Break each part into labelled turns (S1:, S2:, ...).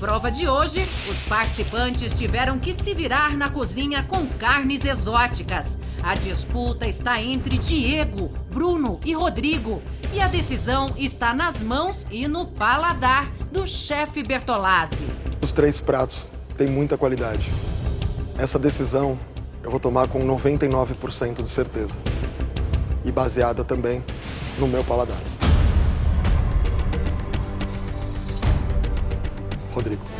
S1: prova de hoje, os participantes tiveram que se virar na cozinha com carnes exóticas. A disputa está entre Diego, Bruno e Rodrigo. E a decisão está nas mãos e no paladar do chefe Bertolazzi.
S2: Os três pratos têm muita qualidade. Essa decisão eu vou tomar com 99% de certeza. E baseada também no meu paladar. Rodrigo.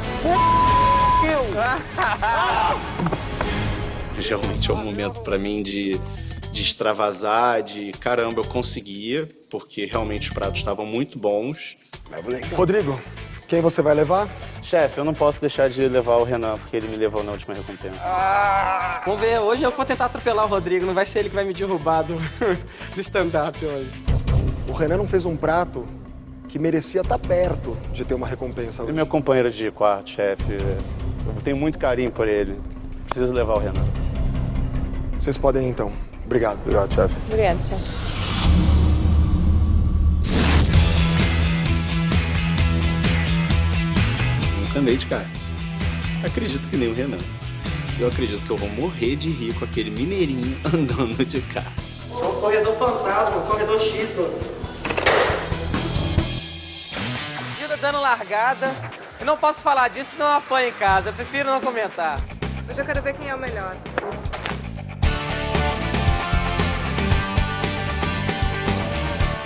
S3: Realmente é um momento para mim de, de extravasar, de caramba, eu conseguia, porque realmente os pratos estavam muito bons.
S2: Rodrigo, quem você vai levar?
S4: Chefe, eu não posso deixar de levar o Renan, porque ele me levou na última recompensa.
S5: Ah, vamos ver, hoje eu vou tentar atropelar o Rodrigo, não vai ser ele que vai me derrubar do, do stand-up hoje.
S2: O Renan não fez um prato que merecia estar perto de ter uma recompensa hoje.
S4: meu companheiro de quarto, chefe. Eu tenho muito carinho por ele. Preciso levar o Renan.
S2: Vocês podem ir então. Obrigado.
S4: Obrigado, chefe.
S6: Obrigada, chefe.
S3: Nunca andei de kart. Acredito que nem o Renan. Eu acredito que eu vou morrer de rir com aquele mineirinho andando de kart.
S5: É o corredor fantasma, o corredor X do...
S7: dando largada. Eu não posso falar disso, não apanho em casa. Eu prefiro não comentar.
S6: Hoje eu quero ver quem é o melhor.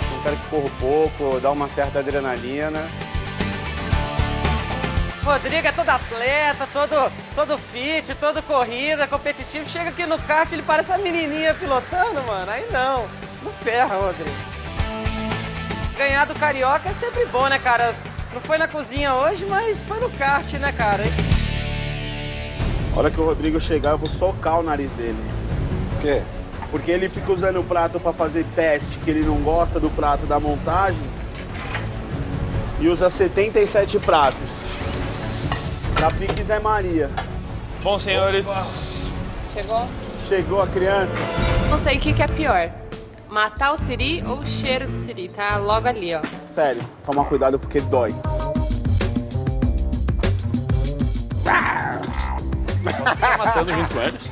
S4: Sou um cara que corro pouco, dá uma certa adrenalina.
S7: Rodrigo é todo atleta, todo, todo fit, todo corrida, competitivo. Chega aqui no kart, ele parece uma menininha pilotando, mano. Aí não. Não ferra, Rodrigo. Ganhar do Carioca é sempre bom, né, cara? Não foi na cozinha hoje, mas foi no kart, né, cara?
S8: A hora que o Rodrigo chegar, eu vou socar o nariz dele.
S2: Por quê?
S8: Porque ele fica usando o prato pra fazer teste, que ele não gosta do prato da montagem. E usa 77 pratos. Da Pique Zé Maria.
S9: Bom, senhores.
S6: Chegou?
S8: Chegou a criança.
S6: Não sei o que, que é pior. Matar o Siri ou o cheiro do Siri, tá logo ali, ó.
S8: Sério, toma cuidado porque dói.
S9: Matando junto com eles.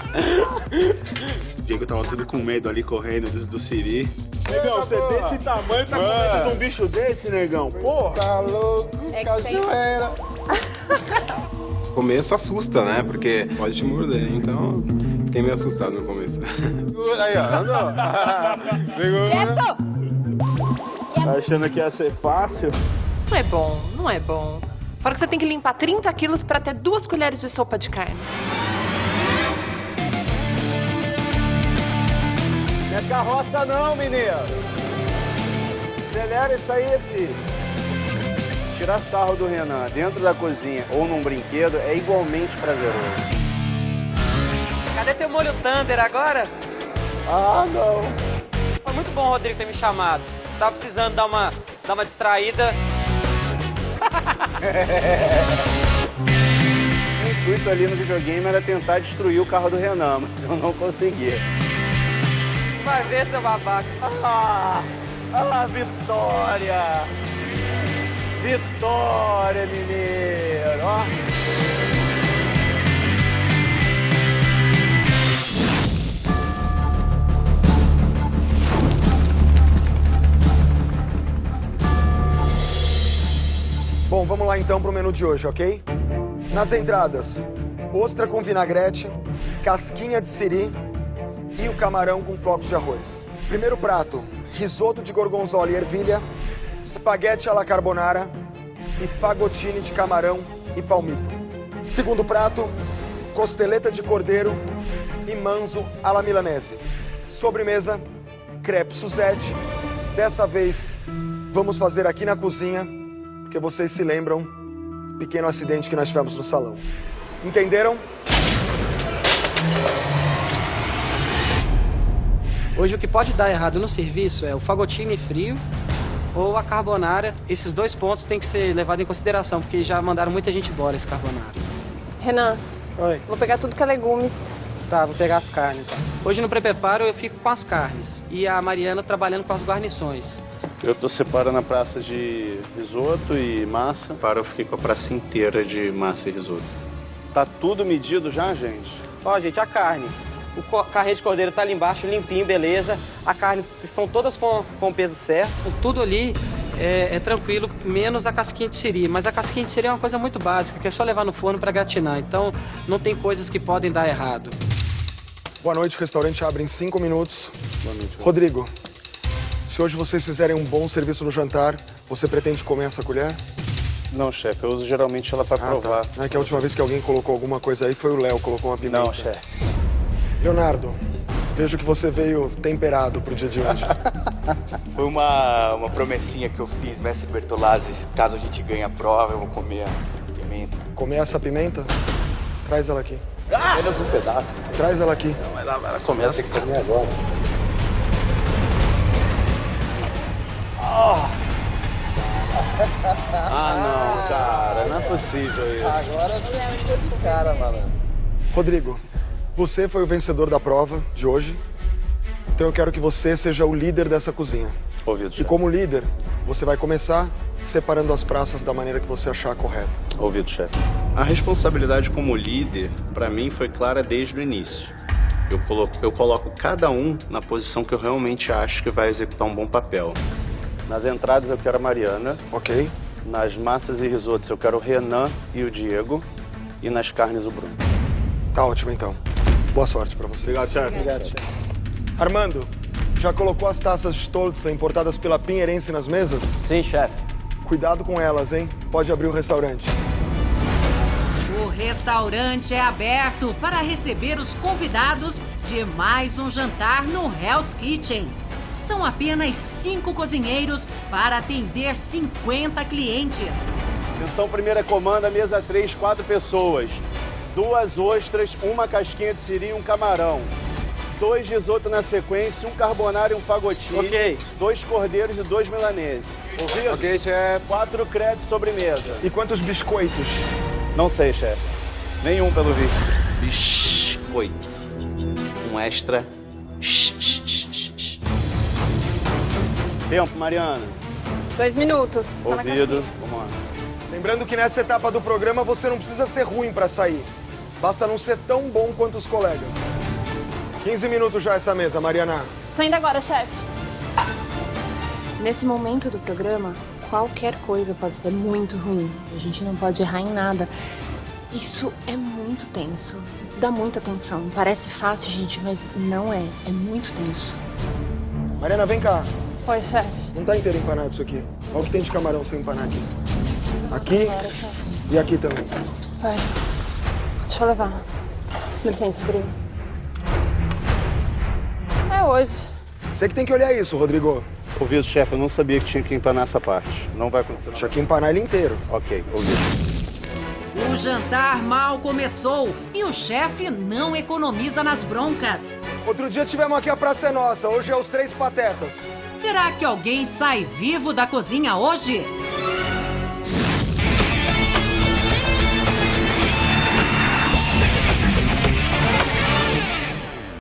S3: O Diego tava tudo com medo ali, correndo do, do Siri.
S8: Negão, você desse tamanho tá com medo de um bicho desse, negão? Porra!
S2: Tá louco,
S6: É
S2: cajueira.
S3: Começo assusta, né? Porque pode te morder, então fiquei meio assustado no começo.
S2: Aí, ó, andou.
S8: Tá achando que ia ser fácil?
S6: Não é bom, não é bom. Fora que você tem que limpar 30 quilos pra ter duas colheres de sopa de carne.
S2: Não é carroça não, menino. Acelera isso aí, filho.
S4: Tirar sarro do Renan dentro da cozinha ou num brinquedo é igualmente prazeroso.
S7: Cadê teu molho Thunder agora?
S2: Ah, não.
S7: Foi muito bom o Rodrigo ter me chamado. Tava precisando dar uma, dar uma distraída.
S4: O intuito ali no videogame era tentar destruir o carro do Renan, mas eu não consegui.
S7: Vai ver, seu babaca.
S4: Ah, ah, vitória! Vitória, mineiro!
S2: Bom, vamos lá então pro menu de hoje, ok? Nas entradas, ostra com vinagrete, casquinha de siri e o camarão com flocos de arroz. Primeiro prato, risoto de gorgonzola e ervilha, espaguete alla carbonara e fagotine de camarão e palmito. Segundo prato, costeleta de cordeiro e manzo alla milanese. Sobremesa, crepe Suzette. Dessa vez, vamos fazer aqui na cozinha, porque vocês se lembram do pequeno acidente que nós tivemos no salão. Entenderam?
S5: Hoje o que pode dar errado no serviço é o fagotine frio ou a carbonara. Esses dois pontos têm que ser levados em consideração, porque já mandaram muita gente embora esse carbonara.
S6: Renan,
S5: Oi.
S6: vou pegar tudo que é legumes.
S5: Tá, vou pegar as carnes. Hoje no pré-preparo eu fico com as carnes e a Mariana trabalhando com as guarnições.
S4: Eu tô separando a praça de risoto e massa.
S3: Para, eu fiquei com a praça inteira de massa e risoto.
S4: Tá tudo medido já, gente?
S7: Ó, gente, a carne. O carré de cordeiro tá ali embaixo, limpinho, beleza. A carne estão todas com, com o peso certo.
S5: Tudo ali é, é tranquilo, menos a casquinha de siri. Mas a casquinha de siri é uma coisa muito básica, que é só levar no forno para gratinar. Então, não tem coisas que podem dar errado.
S2: Boa noite, o restaurante abre em cinco minutos. Rodrigo, se hoje vocês fizerem um bom serviço no jantar, você pretende comer essa colher?
S4: Não, chefe, eu uso geralmente ela pra provar.
S2: É que a última vez que alguém colocou alguma coisa aí foi o Léo, colocou uma pimenta.
S4: Não, chefe.
S2: Leonardo, vejo que você veio temperado pro dia de hoje.
S10: Foi uma, uma promessinha que eu fiz, mestre Bertolazzi. Caso a gente ganhe a prova, eu vou comer a pimenta.
S2: Comer essa pimenta? Traz ela aqui.
S10: Menos um pedaço.
S2: Traz ela aqui.
S10: Vai lá, vai lá, começa. Que comer agora.
S4: Possível isso.
S10: Agora você ficou de cara, malandro.
S2: Rodrigo, você foi o vencedor da prova de hoje. Então eu quero que você seja o líder dessa cozinha.
S4: Ouvido,
S2: E
S4: chefe.
S2: como líder, você vai começar separando as praças da maneira que você achar correta.
S4: Ouvido, chefe.
S3: A responsabilidade como líder, para mim, foi clara desde o início. Eu coloco, eu coloco cada um na posição que eu realmente acho que vai executar um bom papel.
S4: Nas entradas eu quero a Mariana.
S2: Ok?
S4: Nas massas e risotos eu quero o Renan e o Diego. E nas carnes o Bruno.
S2: Tá ótimo então. Boa sorte pra você.
S4: Obrigado, chefe.
S2: Armando, já colocou as taças de Stoltz importadas pela Pinheirense nas mesas?
S7: Sim, chefe.
S2: Cuidado com elas, hein? Pode abrir o restaurante.
S1: O restaurante é aberto para receber os convidados de mais um jantar no Hell's Kitchen. São apenas cinco cozinheiros para atender 50 clientes.
S4: Atenção, primeira comanda, mesa 3, quatro pessoas. Duas ostras, uma casquinha de siri e um camarão. Dois risoto na sequência, um carbonara e um fagotinho.
S7: Ok.
S4: Dois cordeiros e dois milaneses. Ouvido?
S10: Ok, chefe.
S4: Quatro créditos sobremesa.
S2: E quantos biscoitos?
S4: Não sei, chefe. Nenhum, pelo visto.
S3: Biscoito. Um extra.
S4: Tempo, Mariana.
S6: Dois minutos. Tá na
S4: Ouvido. Vamos lá.
S2: Lembrando que nessa etapa do programa você não precisa ser ruim pra sair. Basta não ser tão bom quanto os colegas. 15 minutos já essa mesa, Mariana.
S6: Saindo agora, chefe.
S11: Nesse momento do programa, qualquer coisa pode ser muito ruim. A gente não pode errar em nada. Isso é muito tenso. Dá muita tensão. Parece fácil, gente, mas não é. É muito tenso.
S2: Mariana, vem cá.
S6: Oi, chefe.
S2: Não tá inteiro empanado isso aqui. Olha o que tem de camarão sem empanar aqui. Aqui e aqui também.
S11: Vai. Deixa eu levar. Com licença, Rodrigo.
S6: É hoje.
S2: Você que tem que olhar isso, Rodrigo.
S4: Ouvido, chefe. Eu não sabia que tinha que empanar essa parte. Não vai acontecer nada.
S2: Tinha que empanar ele inteiro.
S4: Ok, ouvido.
S1: O jantar mal começou e o chefe não economiza nas broncas.
S2: Outro dia tivemos aqui a Praça é Nossa, hoje é os Três Patetas.
S1: Será que alguém sai vivo da cozinha hoje?